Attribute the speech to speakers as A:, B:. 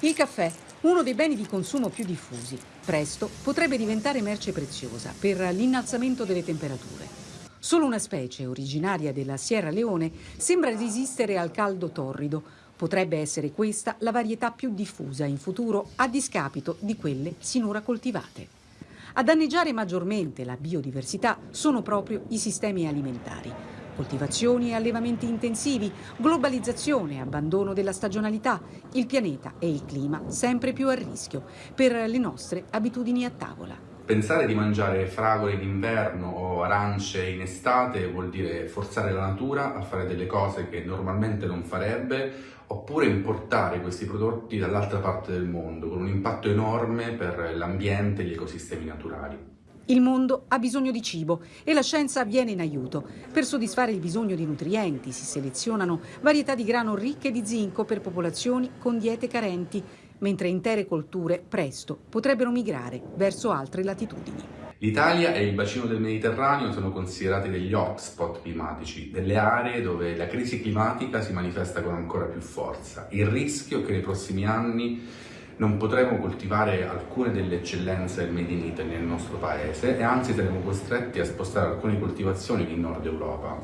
A: Il caffè, uno dei beni di consumo più diffusi, presto potrebbe diventare merce preziosa per l'innalzamento delle temperature. Solo una specie originaria della Sierra Leone sembra resistere al caldo torrido. Potrebbe essere questa la varietà più diffusa in futuro a discapito di quelle sinora coltivate. A danneggiare maggiormente la biodiversità sono proprio i sistemi alimentari coltivazioni e allevamenti intensivi, globalizzazione, abbandono della stagionalità, il pianeta e il clima sempre più a rischio per le nostre abitudini a tavola.
B: Pensare di mangiare fragole d'inverno o arance in estate vuol dire forzare la natura a fare delle cose che normalmente non farebbe oppure importare questi prodotti dall'altra parte del mondo con un impatto enorme per l'ambiente e gli ecosistemi naturali.
A: Il mondo ha bisogno di cibo e la scienza viene in aiuto. Per soddisfare il bisogno di nutrienti si selezionano varietà di grano ricche di zinco per popolazioni con diete carenti, mentre intere colture presto potrebbero migrare verso altre latitudini.
B: L'Italia e il bacino del Mediterraneo sono considerati degli hotspot climatici, delle aree dove la crisi climatica si manifesta con ancora più forza. Il rischio che nei prossimi anni non potremo coltivare alcune delle eccellenze del Made in Italy nel nostro paese e anzi saremo costretti a spostare alcune coltivazioni in Nord Europa.